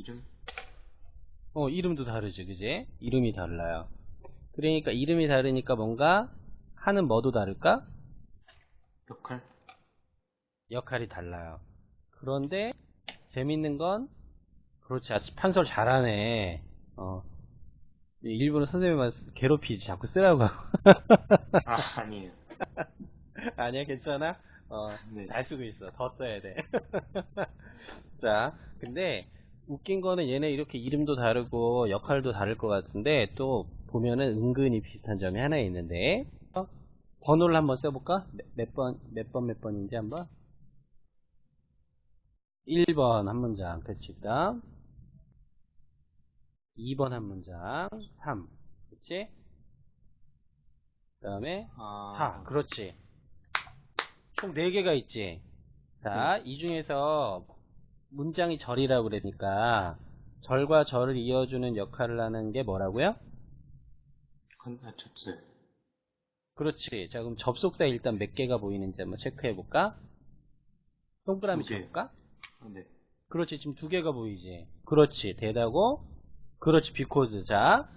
이름? 어, 이름도 다르죠, 그지? 이름이 달라요. 그러니까 이름이 다르니까 뭔가 하는 뭐도 다를까? 역할? 역할이 달라요. 그런데 재밌는 건 그렇지, 아주 판서를 잘하네. 어. 일부러 선생님만 괴롭히지, 자꾸 쓰라고 하고. 아, 아니에요. 아니야, 괜찮아? 어, 네. 잘 쓰고 있어. 더 써야 돼. 자, 근데 웃긴 거는 얘네 이렇게 이름도 다르고 역할도 다를 것 같은데 또 보면은 은근히 비슷한 점이 하나 있는데 어? 번호를 한번 써볼까? 몇 번, 몇 번, 몇 번인지 한번? 1번 한 문장, 그치, 그 다음 2번 한 문장, 3, 그치? 그 다음에 아, 4, 그렇지. 총 4개가 있지. 자, 이 중에서 문장이 절이라고 그러니까 절과 절을 이어주는 역할을 하는 게 뭐라고요? 컨, 아, 접수. 그렇지. 자, 그럼 접속사 일단 몇 개가 보이는지 한번 체크해 볼까? 동그라미. 쳐볼까? 아, 네. 그렇지. 지금 두 개가 보이지. 그렇지. 대다고. 그렇지. because. 자,